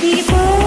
People